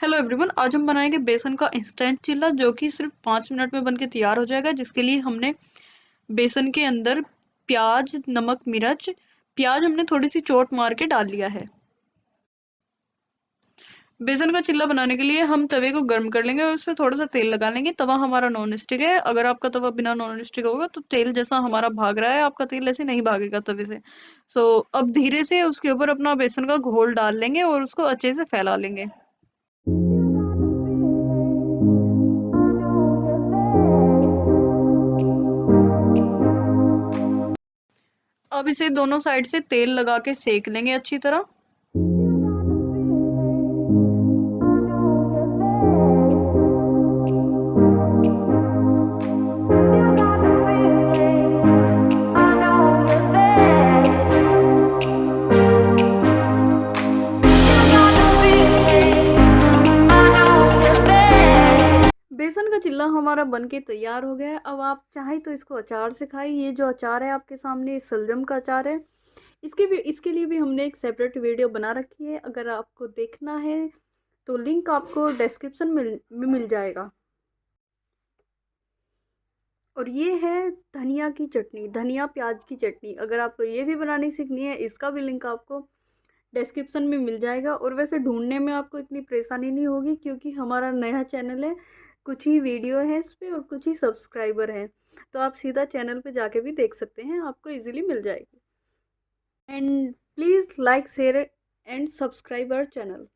Hello everyone आज हम बनाएँगे बेसन का इंस्टेंट चिल्ला जो कि सिर्फ़ पाँच मिनट में बनके तैयार हो जाएगा जिसके लिए हमने बेसन के अंदर प्याज नमक मिर्च प्याज हमने थोड़ी सी चोट मार के डाल लिया है। बेसन का चिल्ला बनाने के लिए हम तवे को गर्म कर लेंगे और उसमें थोड़ा सा तेल लगा लेंगे। तवा हमारा नॉन स्टिक है। अगर आपका तवा बिना नॉन स्टिक होगा तो तेल जैसा हमारा भाग रहा है आपका तेल ऐसे नहीं भागेगा तवे से सो। So, अब धीरे से उसके ऊपर अपना बेसन का घोल डाल लेंगे और उसको अच्छे से फैला लेंगे। अब इसे दोनों साइड से तेल लगा के सेक लेंगे अच्छी तरह। चिल्ला हमारा बनके तैयार हो गया है। अब आप चाहे तो इसको अचार से खाएँ। ये जो अचार है आपके सामने सलजम का अचार है। इसके भी, इसके लिए भी हमने एक सेपरेट वीडियो बना रखी है। अगर आपको देखना है तो लिंक आपको डिस्क्रिप्शन में मिल जाएगा। और ये है धनिया की चटनी, धनिया प्याज की चटनी। अगर आपको ये भी बनानी सीखनी है, इसका भी लिंक आपको डिस्क्रिप्शन में मिल जाएगा। और वैसे ढूँढने में आपको इतनी परेशानी नहीं होगी, क्योंकि हमारा नया चैनल है। कुछ ही वीडियो हैं इस पर और कुछ ही सब्सक्राइबर हैं। तो आप सीधा चैनल पे जाके भी देख सकते हैं, आपको इजीली मिल जाएगी। And please like, share and subscribe our channel.